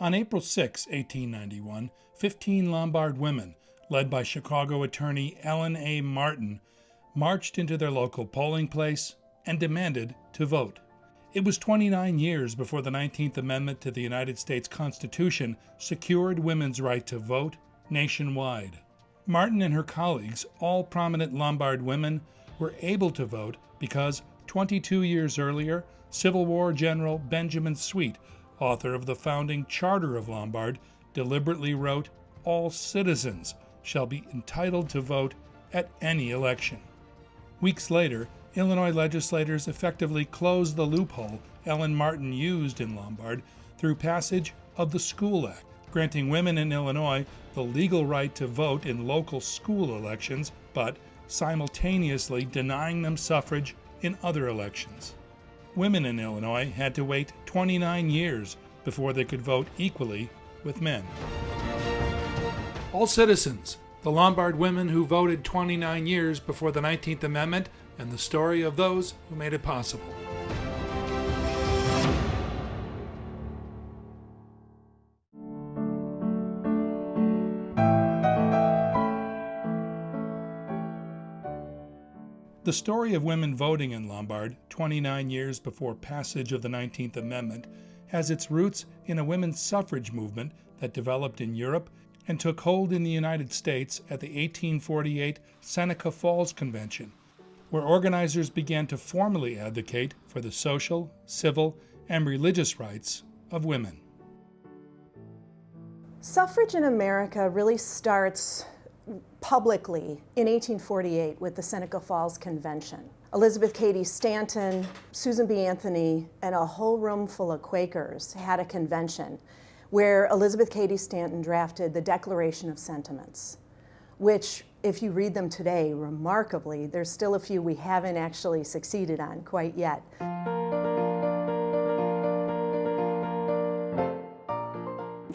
On April 6, 1891, 15 Lombard women, led by Chicago attorney Ellen A. Martin, marched into their local polling place and demanded to vote. It was 29 years before the 19th Amendment to the United States Constitution secured women's right to vote nationwide. Martin and her colleagues, all prominent Lombard women, were able to vote because 22 years earlier, Civil War General Benjamin Sweet, author of the founding Charter of Lombard, deliberately wrote, All citizens shall be entitled to vote at any election. Weeks later, Illinois legislators effectively closed the loophole Ellen Martin used in Lombard through passage of the School Act, granting women in Illinois the legal right to vote in local school elections, but simultaneously denying them suffrage in other elections. Women in Illinois had to wait 29 years before they could vote equally with men. All citizens, the Lombard women who voted 29 years before the 19th Amendment, and the story of those who made it possible. The story of women voting in Lombard, 29 years before passage of the 19th Amendment, has its roots in a women's suffrage movement that developed in Europe and took hold in the United States at the 1848 Seneca Falls Convention, where organizers began to formally advocate for the social, civil, and religious rights of women. Suffrage in America really starts publicly in 1848 with the Seneca Falls Convention. Elizabeth Cady Stanton, Susan B. Anthony, and a whole room full of Quakers had a convention where Elizabeth Cady Stanton drafted the Declaration of Sentiments, which, if you read them today, remarkably, there's still a few we haven't actually succeeded on quite yet.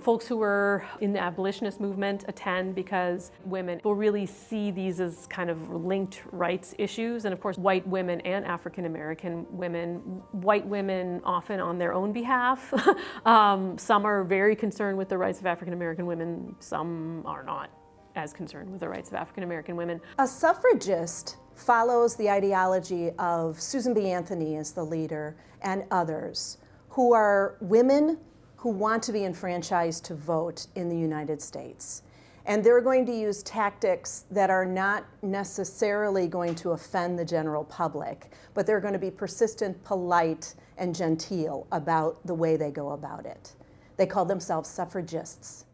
Folks who were in the abolitionist movement attend because women will really see these as kind of linked rights issues. And of course, white women and African American women, white women often on their own behalf. um, some are very concerned with the rights of African American women, some are not as concerned with the rights of African American women. A suffragist follows the ideology of Susan B. Anthony as the leader and others who are women who want to be enfranchised to vote in the United States. And they're going to use tactics that are not necessarily going to offend the general public, but they're going to be persistent, polite, and genteel about the way they go about it. They call themselves suffragists.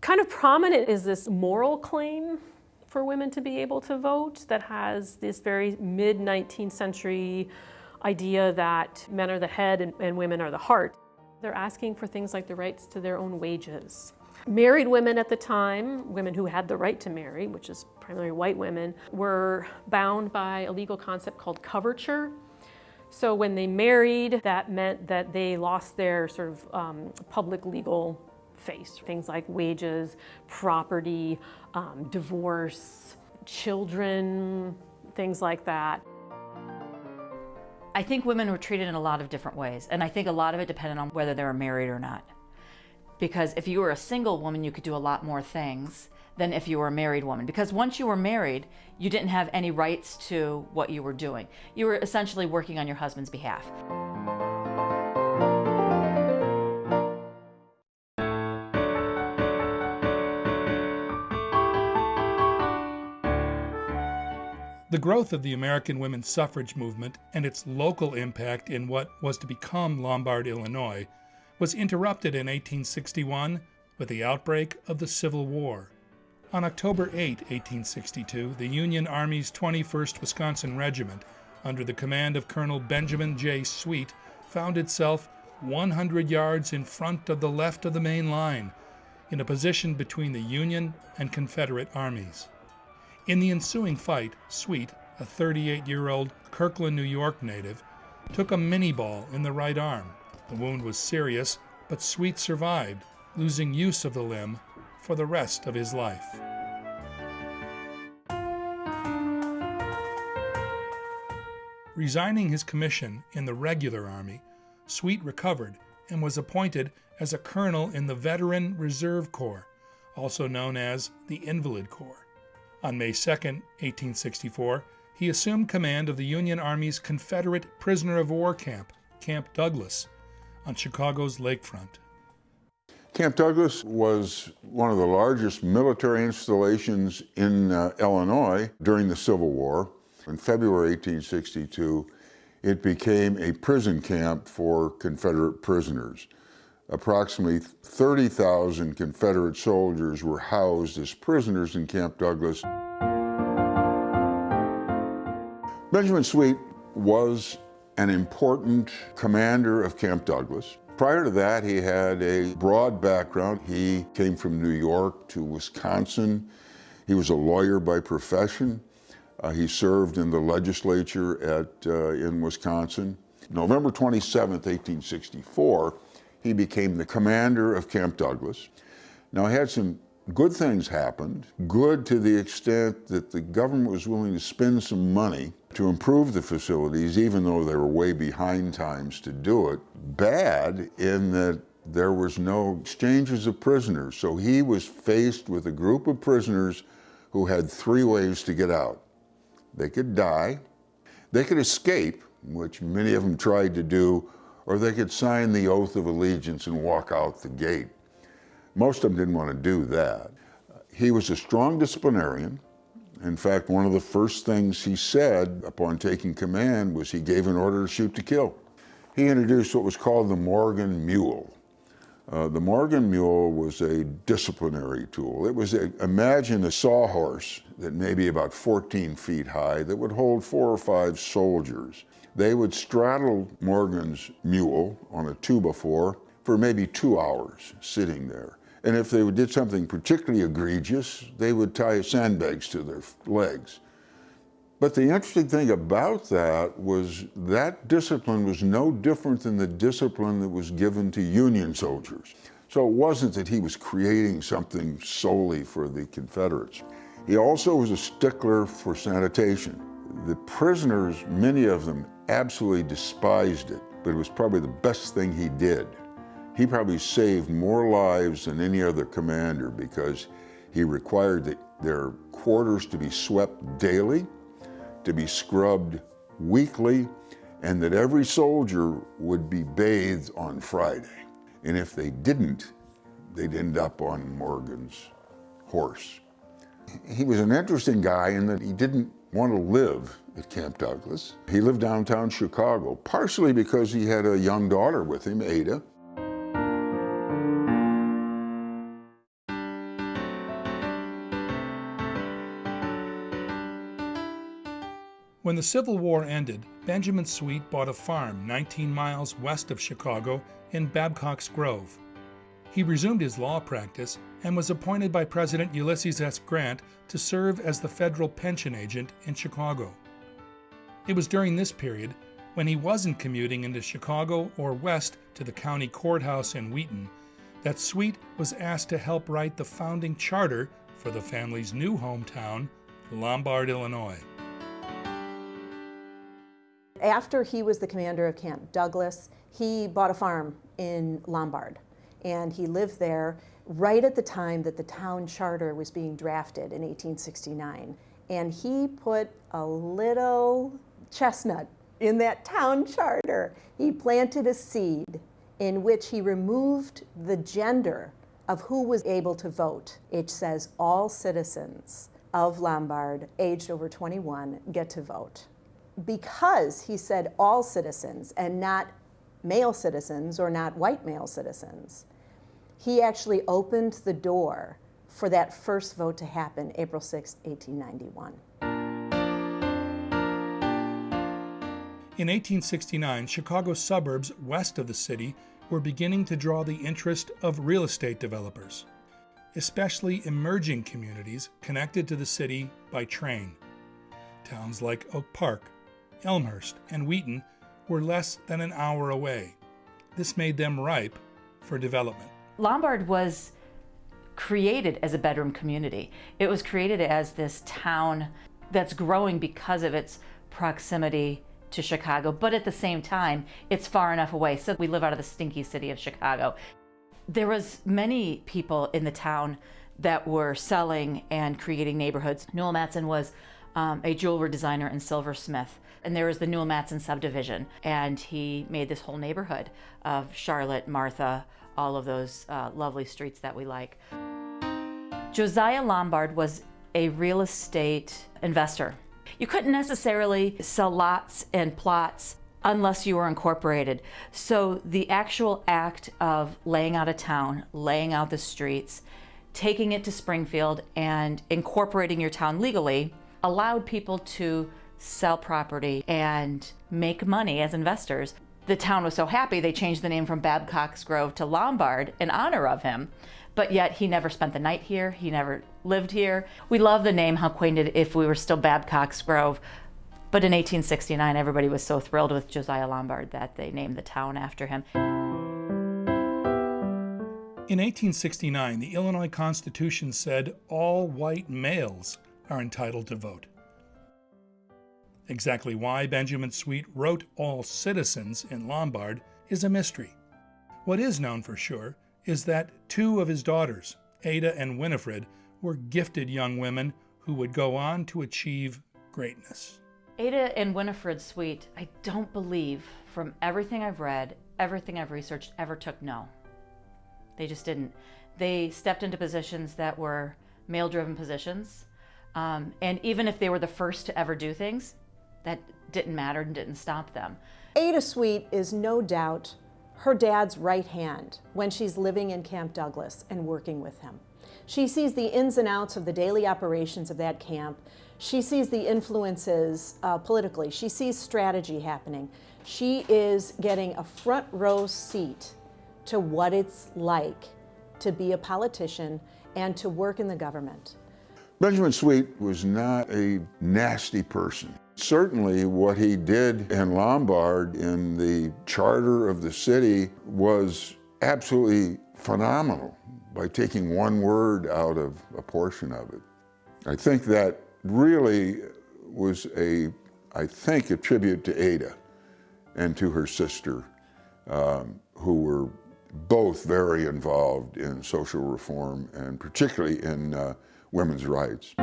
Kind of prominent is this moral claim for women to be able to vote that has this very mid 19th century idea that men are the head and, and women are the heart. They're asking for things like the rights to their own wages. Married women at the time, women who had the right to marry, which is primarily white women, were bound by a legal concept called coverture. So when they married, that meant that they lost their sort of um, public legal face. Things like wages, property, um, divorce, children, things like that. I think women were treated in a lot of different ways, and I think a lot of it depended on whether they were married or not. Because if you were a single woman, you could do a lot more things than if you were a married woman. Because once you were married, you didn't have any rights to what you were doing. You were essentially working on your husband's behalf. The growth of the American women's suffrage movement and its local impact in what was to become Lombard, Illinois, was interrupted in 1861 with the outbreak of the Civil War. On October 8, 1862, the Union Army's 21st Wisconsin Regiment, under the command of Colonel Benjamin J. Sweet, found itself 100 yards in front of the left of the main line, in a position between the Union and Confederate armies. In the ensuing fight, Sweet, a 38 year old Kirkland, New York native, took a minie ball in the right arm. The wound was serious, but Sweet survived, losing use of the limb for the rest of his life. Resigning his commission in the regular army, Sweet recovered and was appointed as a colonel in the Veteran Reserve Corps, also known as the Invalid Corps. On May 2, 1864, he assumed command of the Union Army's Confederate prisoner of war camp, Camp Douglas, on Chicago's lakefront. Camp Douglas was one of the largest military installations in uh, Illinois during the Civil War. In February 1862, it became a prison camp for Confederate prisoners. Approximately 30,000 Confederate soldiers were housed as prisoners in Camp Douglas. Benjamin Sweet was an important commander of Camp Douglas. Prior to that, he had a broad background. He came from New York to Wisconsin. He was a lawyer by profession. Uh, he served in the legislature at, uh, in Wisconsin. November 27, 1864, he became the commander of Camp Douglas. Now, he had some good things happened, good to the extent that the government was willing to spend some money to improve the facilities, even though they were way behind times to do it. Bad in that there was no exchanges of prisoners. So he was faced with a group of prisoners who had three ways to get out. They could die, they could escape, which many of them tried to do, or they could sign the oath of allegiance and walk out the gate. Most of them didn't want to do that. He was a strong disciplinarian. In fact, one of the first things he said upon taking command was he gave an order to shoot to kill. He introduced what was called the Morgan Mule. Uh, the Morgan Mule was a disciplinary tool. It was, a, imagine a sawhorse that may be about 14 feet high that would hold four or five soldiers. They would straddle Morgan's mule on a two by four for maybe two hours sitting there. And if they did something particularly egregious, they would tie sandbags to their legs. But the interesting thing about that was that discipline was no different than the discipline that was given to Union soldiers. So it wasn't that he was creating something solely for the Confederates. He also was a stickler for sanitation. The prisoners, many of them, absolutely despised it, but it was probably the best thing he did. He probably saved more lives than any other commander because he required the, their quarters to be swept daily to be scrubbed weekly, and that every soldier would be bathed on Friday. And if they didn't, they'd end up on Morgan's horse. He was an interesting guy in that he didn't want to live at Camp Douglas. He lived downtown Chicago, partially because he had a young daughter with him, Ada, When the Civil War ended, Benjamin Sweet bought a farm 19 miles west of Chicago in Babcock's Grove. He resumed his law practice and was appointed by President Ulysses S. Grant to serve as the federal pension agent in Chicago. It was during this period, when he wasn't commuting into Chicago or west to the county courthouse in Wheaton, that Sweet was asked to help write the founding charter for the family's new hometown, Lombard, Illinois. After he was the commander of Camp Douglas, he bought a farm in Lombard and he lived there right at the time that the town charter was being drafted in 1869. And he put a little chestnut in that town charter. He planted a seed in which he removed the gender of who was able to vote. It says all citizens of Lombard aged over 21 get to vote because he said all citizens and not male citizens or not white male citizens, he actually opened the door for that first vote to happen April 6, 1891. In 1869, Chicago's suburbs west of the city were beginning to draw the interest of real estate developers, especially emerging communities connected to the city by train. Towns like Oak Park, Elmhurst, and Wheaton were less than an hour away. This made them ripe for development. Lombard was created as a bedroom community. It was created as this town that's growing because of its proximity to Chicago, but at the same time, it's far enough away. So we live out of the stinky city of Chicago. There was many people in the town that were selling and creating neighborhoods. Newell Matson was um, a jewelry designer and silversmith. And there was the Newell Matson subdivision. And he made this whole neighborhood of Charlotte, Martha, all of those uh, lovely streets that we like. Josiah Lombard was a real estate investor. You couldn't necessarily sell lots and plots unless you were incorporated. So the actual act of laying out a town, laying out the streets, taking it to Springfield and incorporating your town legally allowed people to sell property and make money as investors. The town was so happy they changed the name from Babcock's Grove to Lombard in honor of him, but yet he never spent the night here, he never lived here. We love the name, how quaint it if we were still Babcock's Grove. But in 1869, everybody was so thrilled with Josiah Lombard that they named the town after him. In 1869, the Illinois Constitution said all white males are entitled to vote. Exactly why Benjamin Sweet wrote all citizens in Lombard is a mystery. What is known for sure is that two of his daughters, Ada and Winifred, were gifted young women who would go on to achieve greatness. Ada and Winifred Sweet, I don't believe, from everything I've read, everything I've researched, ever took no. They just didn't. They stepped into positions that were male driven positions. Um, and even if they were the first to ever do things, that didn't matter and didn't stop them. Ada Sweet is no doubt her dad's right hand when she's living in Camp Douglas and working with him. She sees the ins and outs of the daily operations of that camp. She sees the influences uh, politically. She sees strategy happening. She is getting a front row seat to what it's like to be a politician and to work in the government. Benjamin Sweet was not a nasty person. Certainly what he did in Lombard in the charter of the city was absolutely phenomenal by taking one word out of a portion of it. I think that really was a, I think, a tribute to Ada and to her sister, um, who were both very involved in social reform and particularly in uh, women's rights.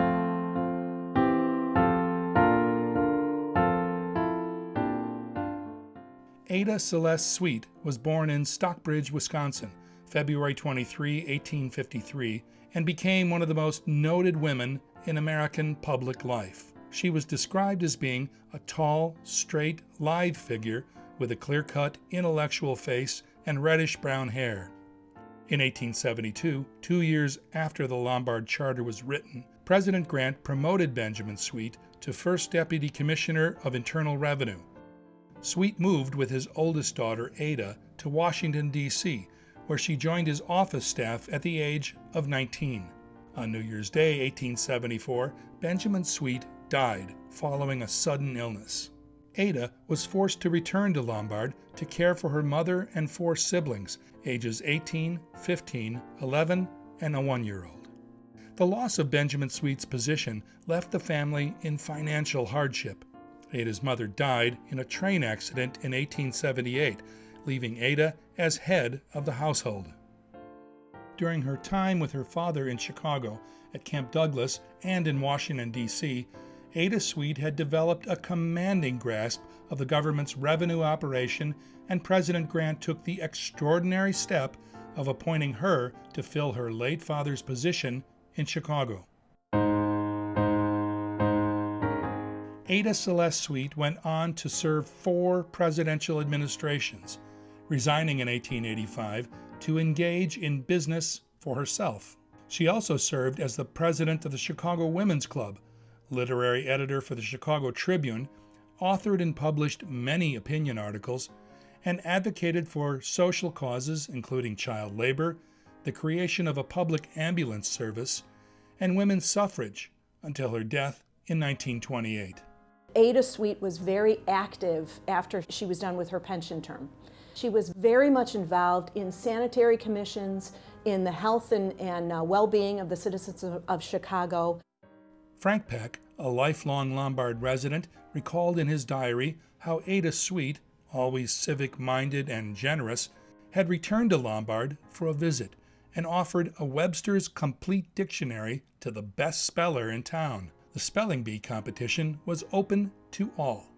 Ada Celeste Sweet was born in Stockbridge, Wisconsin, February 23, 1853, and became one of the most noted women in American public life. She was described as being a tall, straight, lithe figure with a clear cut, intellectual face and reddish brown hair. In 1872, two years after the Lombard Charter was written, President Grant promoted Benjamin Sweet to First Deputy Commissioner of Internal Revenue. Sweet moved with his oldest daughter, Ada, to Washington, D.C., where she joined his office staff at the age of 19. On New Year's Day, 1874, Benjamin Sweet died following a sudden illness. Ada was forced to return to Lombard to care for her mother and four siblings, ages 18, 15, 11, and a one year old. The loss of Benjamin Sweet's position left the family in financial hardship. Ada's mother died in a train accident in 1878, leaving Ada as head of the household. During her time with her father in Chicago, at Camp Douglas, and in Washington, D.C., Ada Sweet had developed a commanding grasp of the government's revenue operation, and President Grant took the extraordinary step of appointing her to fill her late father's position in Chicago. Ada Celeste Sweet went on to serve four presidential administrations, resigning in 1885 to engage in business for herself. She also served as the president of the Chicago Women's Club, literary editor for the Chicago Tribune, authored and published many opinion articles, and advocated for social causes including child labor, the creation of a public ambulance service, and women's suffrage until her death in 1928. Ada Sweet was very active after she was done with her pension term. She was very much involved in sanitary commissions, in the health and, and uh, well-being of the citizens of, of Chicago. Frank Peck, a lifelong Lombard resident, recalled in his diary how Ada Sweet, always civic minded and generous, had returned to Lombard for a visit and offered a Webster's Complete Dictionary to the best speller in town. The spelling bee competition was open to all.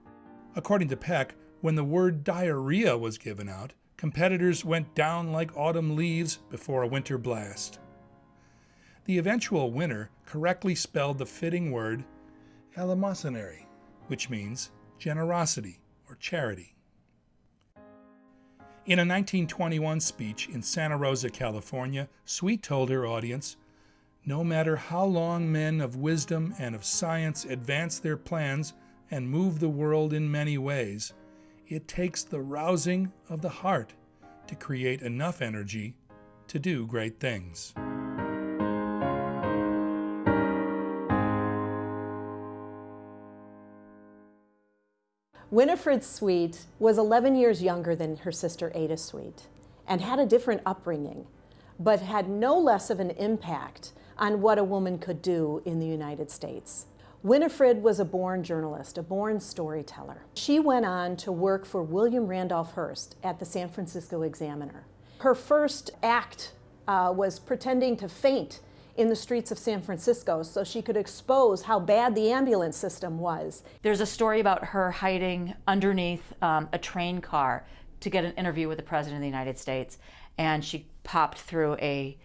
According to Peck, when the word diarrhea was given out, competitors went down like autumn leaves before a winter blast. The eventual winner correctly spelled the fitting word eleemosynary, which means generosity or charity. In a 1921 speech in Santa Rosa, California, Sweet told her audience, No matter how long men of wisdom and of science advance their plans and move the world in many ways, it takes the rousing of the heart to create enough energy to do great things. Winifred Sweet was 11 years younger than her sister Ada Sweet and had a different upbringing, but had no less of an impact on what a woman could do in the United States. Winifred was a born journalist, a born storyteller. She went on to work for William Randolph Hearst at the San Francisco Examiner. Her first act uh, was pretending to faint in the streets of San Francisco so she could expose how bad the ambulance system was. There's a story about her hiding underneath um, a train car to get an interview with the President of the United States, and she popped through a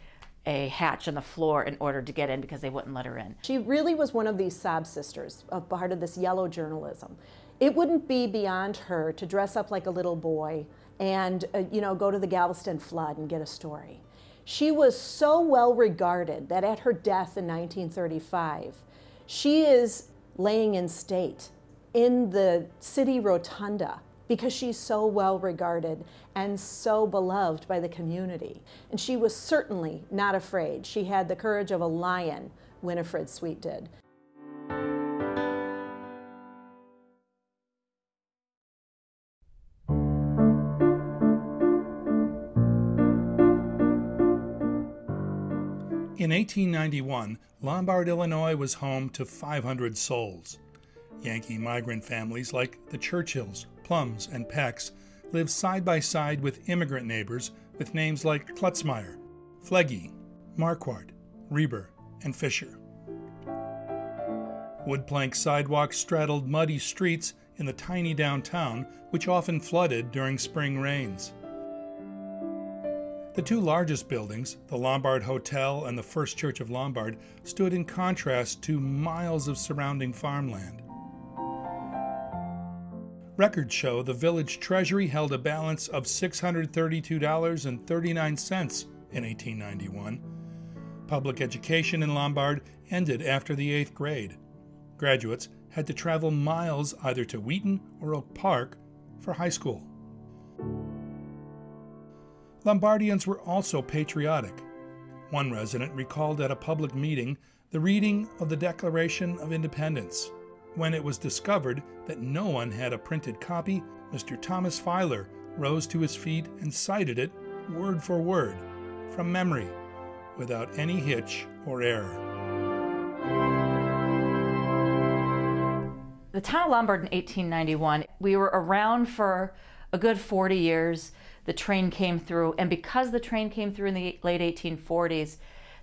a hatch on the floor in order to get in because they wouldn't let her in. She really was one of these sob sisters, a part of this yellow journalism. It wouldn't be beyond her to dress up like a little boy and, uh, you know, go to the Galveston flood and get a story. She was so well regarded that at her death in 1935, she is laying in state in the city rotunda because she's so well regarded and so beloved by the community. And she was certainly not afraid. She had the courage of a lion, Winifred Sweet did. In 1891, Lombard, Illinois was home to 500 souls. Yankee migrant families like the Churchills, Plums, and Pecks lived side by side with immigrant neighbors with names like Klutzmeyer, Flegge, Marquardt, Reber, and Fisher. Wood plank sidewalks straddled muddy streets in the tiny downtown, which often flooded during spring rains. The two largest buildings, the Lombard Hotel and the First Church of Lombard, stood in contrast to miles of surrounding farmland. Records show the village treasury held a balance of $632.39 in 1891. Public education in Lombard ended after the eighth grade. Graduates had to travel miles either to Wheaton or Oak Park for high school. Lombardians were also patriotic. One resident recalled at a public meeting the reading of the Declaration of Independence. When it was discovered that no one had a printed copy, Mr. Thomas Filer rose to his feet and cited it word for word, from memory, without any hitch or error. The town of Lombard in 1891, we were around for a good 40 years the train came through. And because the train came through in the late 1840s,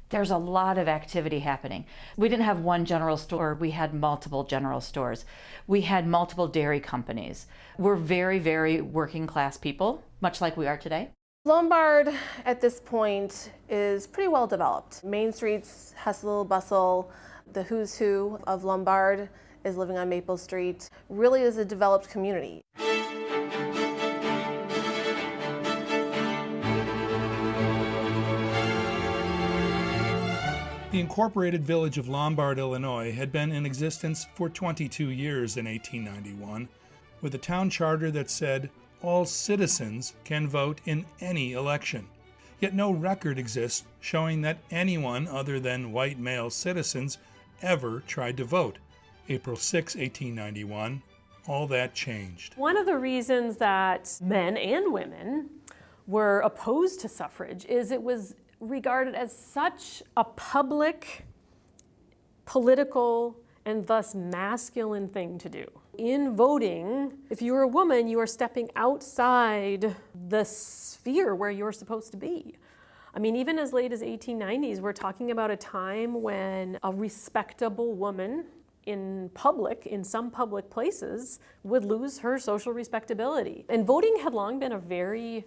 there's a lot of activity happening. We didn't have one general store, we had multiple general stores. We had multiple dairy companies. We're very, very working class people, much like we are today. Lombard at this point is pretty well developed. Main Street's hustle bustle, the who's who of Lombard is living on Maple Street, really is a developed community. The incorporated village of Lombard, Illinois had been in existence for 22 years in 1891, with a town charter that said all citizens can vote in any election. Yet no record exists showing that anyone other than white male citizens ever tried to vote. April 6, 1891, all that changed. One of the reasons that men and women were opposed to suffrage is it was regarded as such a public, political, and thus masculine thing to do. In voting, if you're a woman, you are stepping outside the sphere where you're supposed to be. I mean, even as late as 1890s, we're talking about a time when a respectable woman in public, in some public places, would lose her social respectability. And voting had long been a very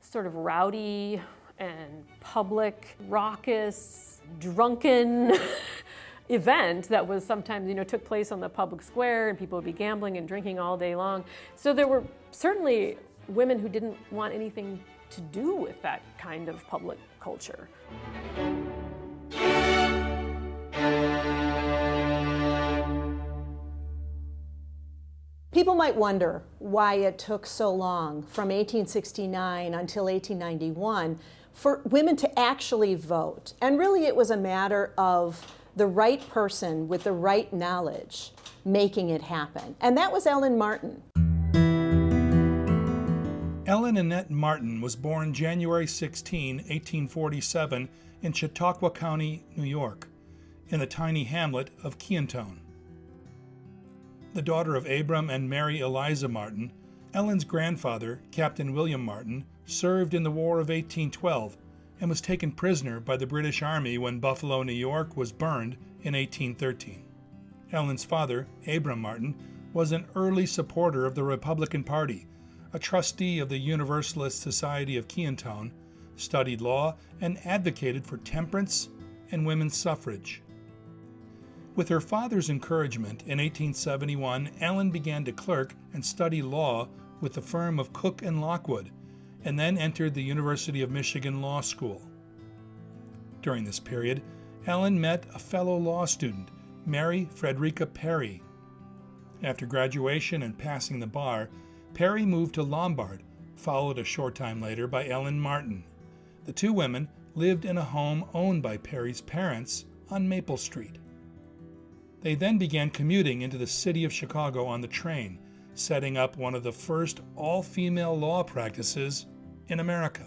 sort of rowdy and public, raucous, drunken event that was sometimes, you know, took place on the public square and people would be gambling and drinking all day long. So there were certainly women who didn't want anything to do with that kind of public culture. People might wonder why it took so long from 1869 until 1891 for women to actually vote. And really, it was a matter of the right person with the right knowledge making it happen. And that was Ellen Martin. Ellen Annette Martin was born January 16, 1847, in Chautauqua County, New York, in the tiny hamlet of Kiantone. The daughter of Abram and Mary Eliza Martin, Ellen's grandfather, Captain William Martin, served in the War of 1812 and was taken prisoner by the British Army when Buffalo, New York was burned in 1813. Ellen's father, Abram Martin, was an early supporter of the Republican Party a trustee of the Universalist Society of Kiantone, studied law, and advocated for temperance and women's suffrage. With her father's encouragement, in 1871, Ellen began to clerk and study law with the firm of Cook and Lockwood, and then entered the University of Michigan Law School. During this period, Ellen met a fellow law student, Mary Frederica Perry. After graduation and passing the bar, Perry moved to Lombard, followed a short time later by Ellen Martin. The two women lived in a home owned by Perry's parents on Maple Street. They then began commuting into the city of Chicago on the train, setting up one of the first all female law practices in America.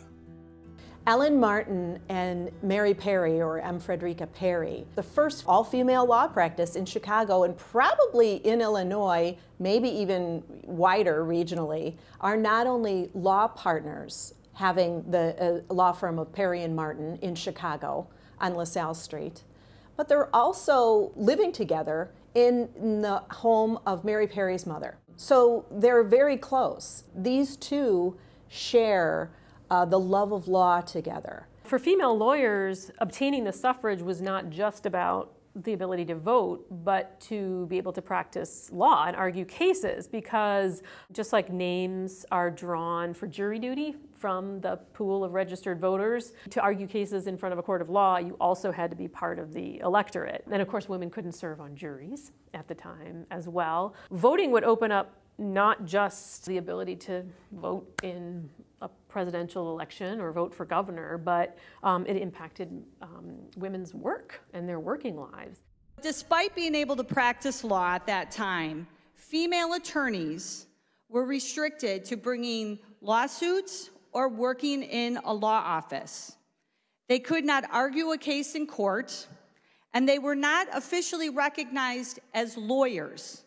Ellen Martin and Mary Perry, or M. Frederica Perry, the first all female law practice in Chicago and probably in Illinois, maybe even wider regionally, are not only law partners having the uh, law firm of Perry and Martin in Chicago on LaSalle Street, but they're also living together in, in the home of Mary Perry's mother. So they're very close. These two share uh, the love of law together. For female lawyers, obtaining the suffrage was not just about the ability to vote, but to be able to practice law and argue cases because just like names are drawn for jury duty from the pool of registered voters, to argue cases in front of a court of law, you also had to be part of the electorate. And of course, women couldn't serve on juries at the time as well. Voting would open up not just the ability to vote in a presidential election or vote for governor, but um, it impacted um, women's work and their working lives. Despite being able to practice law at that time, female attorneys were restricted to bringing lawsuits or working in a law office. They could not argue a case in court, and they were not officially recognized as lawyers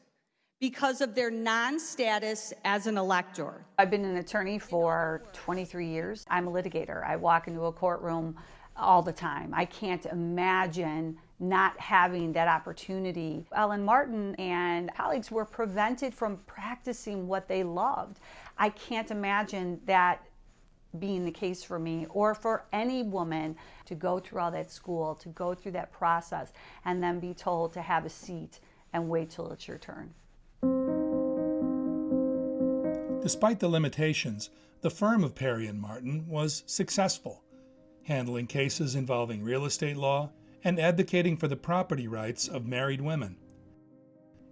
because of their non-status as an elector. I've been an attorney for 23 years. I'm a litigator. I walk into a courtroom all the time. I can't imagine not having that opportunity. Ellen Martin and colleagues were prevented from practicing what they loved. I can't imagine that being the case for me or for any woman to go through all that school, to go through that process, and then be told to have a seat and wait till it's your turn. Despite the limitations, the firm of Perry and Martin was successful, handling cases involving real estate law and advocating for the property rights of married women.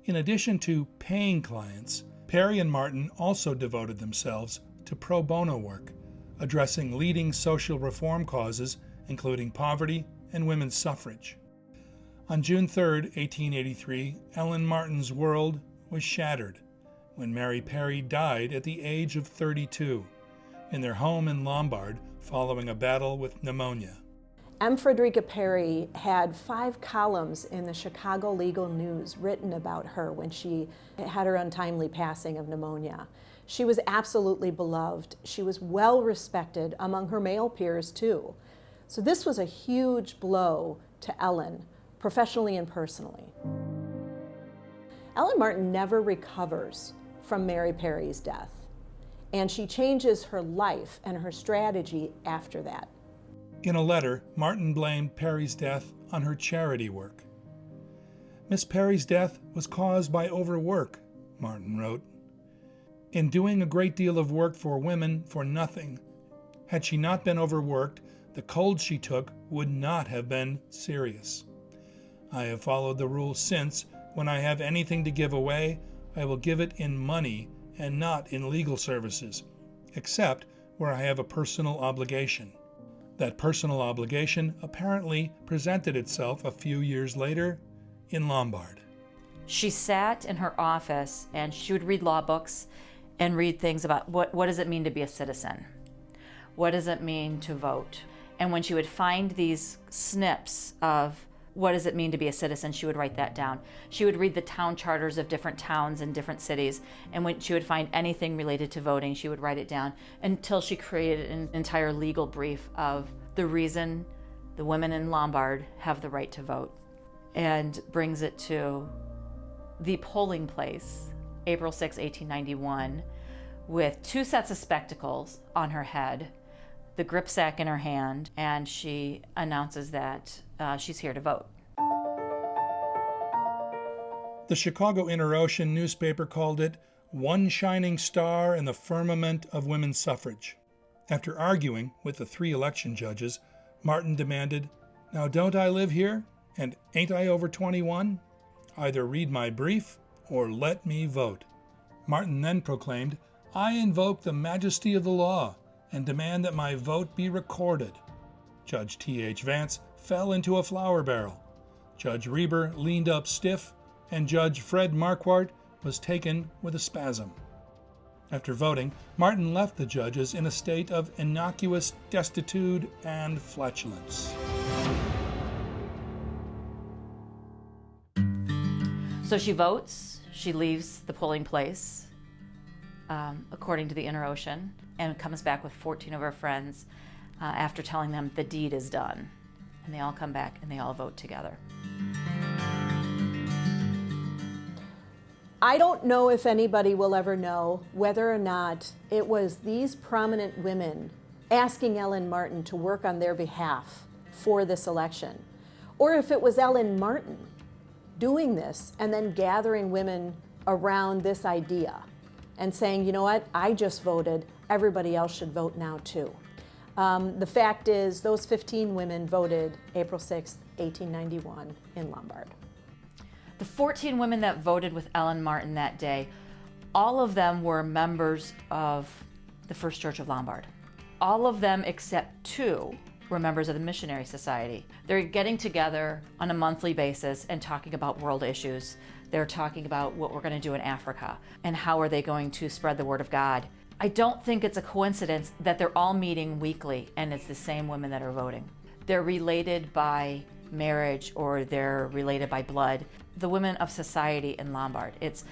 In addition to paying clients, Perry and Martin also devoted themselves to pro bono work, addressing leading social reform causes including poverty and women's suffrage. On June 3, 1883, Ellen Martin's world was shattered when Mary Perry died at the age of 32 in their home in Lombard following a battle with pneumonia. M. Frederica Perry had five columns in the Chicago Legal News written about her when she had her untimely passing of pneumonia. She was absolutely beloved. She was well respected among her male peers, too. So, this was a huge blow to Ellen, professionally and personally. Ellen Martin never recovers from Mary Perry's death, and she changes her life and her strategy after that. In a letter, Martin blamed Perry's death on her charity work. Miss Perry's death was caused by overwork, Martin wrote. In doing a great deal of work for women for nothing, had she not been overworked, the cold she took would not have been serious. I have followed the rule since when I have anything to give away, I will give it in money and not in legal services, except where I have a personal obligation. That personal obligation apparently presented itself a few years later in Lombard. She sat in her office and she would read law books and read things about what, what does it mean to be a citizen? What does it mean to vote? And when she would find these snips of what does it mean to be a citizen, she would write that down. She would read the town charters of different towns and different cities, and when she would find anything related to voting, she would write it down until she created an entire legal brief of the reason the women in Lombard have the right to vote and brings it to the polling place, April 6, 1891, with two sets of spectacles on her head the grip sack in her hand, and she announces that uh, she's here to vote. The Chicago Inter-Ocean newspaper called it one shining star in the firmament of women's suffrage. After arguing with the three election judges, Martin demanded, Now don't I live here? And ain't I over 21? Either read my brief or let me vote. Martin then proclaimed, I invoke the majesty of the law and demand that my vote be recorded. Judge T.H. Vance fell into a flour barrel. Judge Reber leaned up stiff, and Judge Fred Marquardt was taken with a spasm. After voting, Martin left the judges in a state of innocuous destitute and flatulence. So she votes, she leaves the polling place, um, according to the Inter-Ocean, and comes back with 14 of her friends uh, after telling them the deed is done. And they all come back and they all vote together. I don't know if anybody will ever know whether or not it was these prominent women asking Ellen Martin to work on their behalf for this election, or if it was Ellen Martin doing this and then gathering women around this idea and saying, you know what, I just voted, everybody else should vote now too. Um, the fact is, those 15 women voted April 6, 1891 in Lombard. The 14 women that voted with Ellen Martin that day, all of them were members of the First Church of Lombard. All of them except two were members of the Missionary Society. They're getting together on a monthly basis and talking about world issues. They're talking about what we're going to do in Africa and how are they going to spread the word of God. I don't think it's a coincidence that they're all meeting weekly and it's the same women that are voting. They're related by marriage or they're related by blood. The women of society in Lombard. It's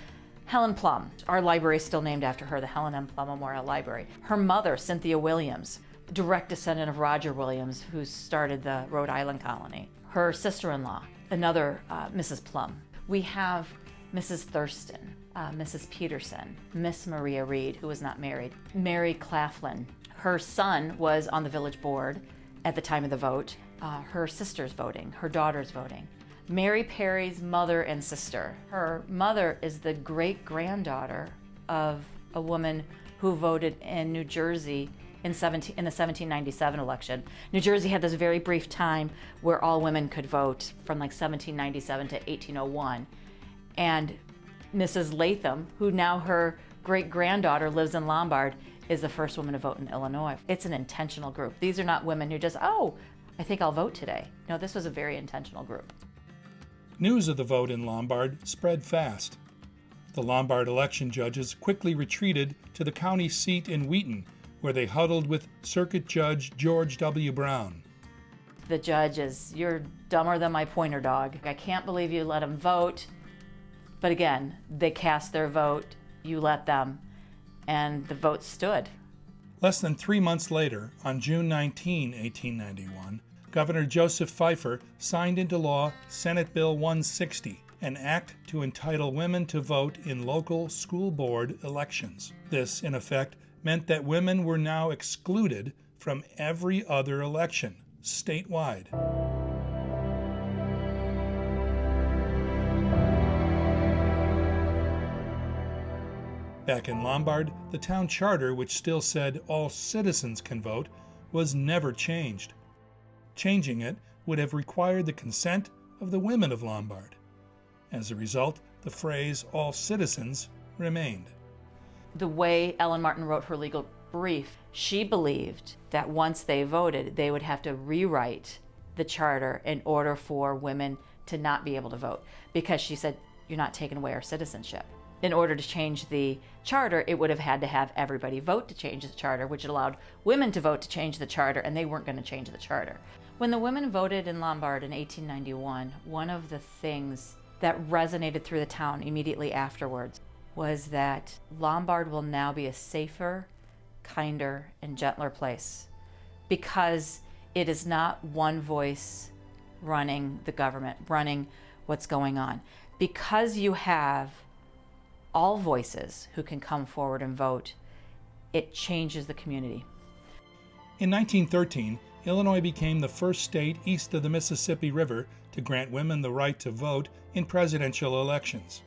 Helen Plum. Our library is still named after her, the Helen M. Plum Memorial Library. Her mother, Cynthia Williams, direct descendant of Roger Williams, who started the Rhode Island colony. Her sister-in-law, another uh, Mrs. Plum. We have Mrs. Thurston, uh, Mrs. Peterson, Miss Maria Reed, who was not married, Mary Claflin. Her son was on the village board at the time of the vote. Uh, her sister's voting, her daughter's voting. Mary Perry's mother and sister. Her mother is the great granddaughter of a woman who voted in New Jersey in, 17, in the 1797 election. New Jersey had this very brief time where all women could vote from like 1797 to 1801. And Mrs. Latham, who now her great granddaughter lives in Lombard, is the first woman to vote in Illinois. It's an intentional group. These are not women who just, oh, I think I'll vote today. No, this was a very intentional group. News of the vote in Lombard spread fast. The Lombard election judges quickly retreated to the county seat in Wheaton, where they huddled with Circuit Judge George W. Brown. the judge as you're dumber than my pointer dog. I can't believe you let them vote. But again, they cast their vote, you let them, and the vote stood. Less than three months later, on June 19, 1891, Governor Joseph Fifer signed into law Senate Bill 160, an act to entitle women to vote in local school board elections. This, in effect, meant that women were now excluded from every other election statewide. Back in Lombard, the town charter, which still said all citizens can vote, was never changed. Changing it would have required the consent of the women of Lombard. As a result, the phrase all citizens remained. The way Ellen Martin wrote her legal brief, she believed that once they voted, they would have to rewrite the charter in order for women to not be able to vote because she said, You're not taking away our citizenship in order to change the charter, it would have had to have everybody vote to change the charter, which allowed women to vote to change the charter, and they weren't going to change the charter. When the women voted in Lombard in 1891, one of the things that resonated through the town immediately afterwards was that Lombard will now be a safer, kinder, and gentler place because it is not one voice running the government, running what's going on. Because you have all voices who can come forward and vote, it changes the community. In 1913, Illinois became the first state east of the Mississippi River to grant women the right to vote in presidential elections.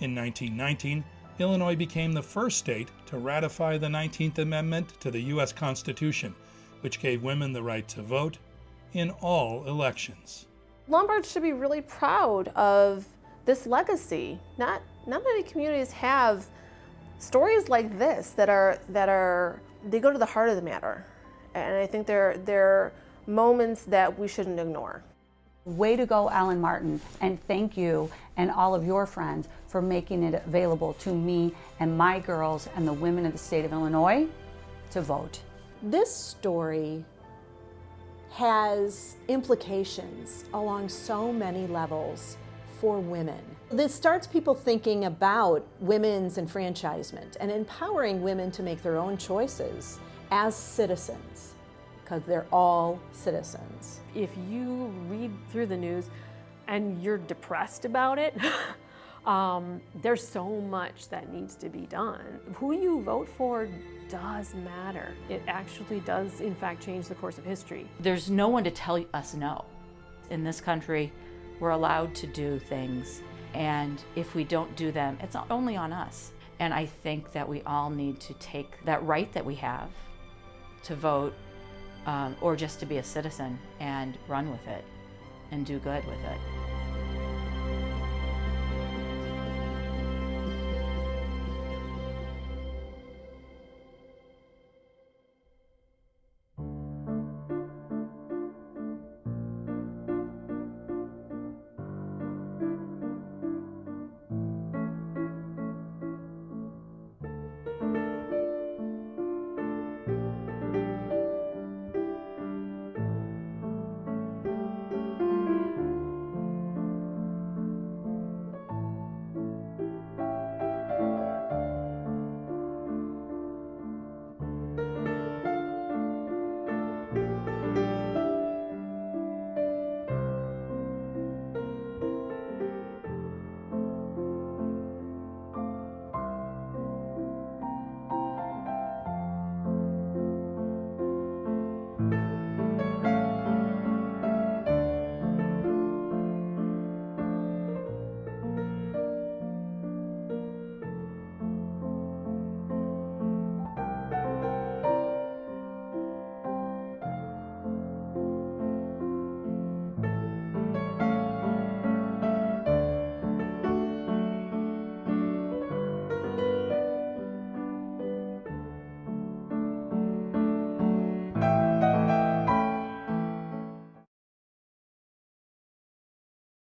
In 1919, Illinois became the first state to ratify the 19th Amendment to the U.S. Constitution, which gave women the right to vote in all elections. Lombard should be really proud of this legacy. Not not many communities have stories like this that are that are they go to the heart of the matter, and I think they're they're moments that we shouldn't ignore. Way to go, Ellen Martin, and thank you and all of your friends for making it available to me and my girls and the women of the state of Illinois to vote. This story has implications along so many levels for women. This starts people thinking about women's enfranchisement and empowering women to make their own choices as citizens, because they're all citizens. If you read through the news and you're depressed about it, um, there's so much that needs to be done. Who you vote for does matter. It actually does, in fact, change the course of history. There's no one to tell us no. In this country, we're allowed to do things, and if we don't do them, it's not only on us. And I think that we all need to take that right that we have to vote um, or just to be a citizen and run with it and do good with it.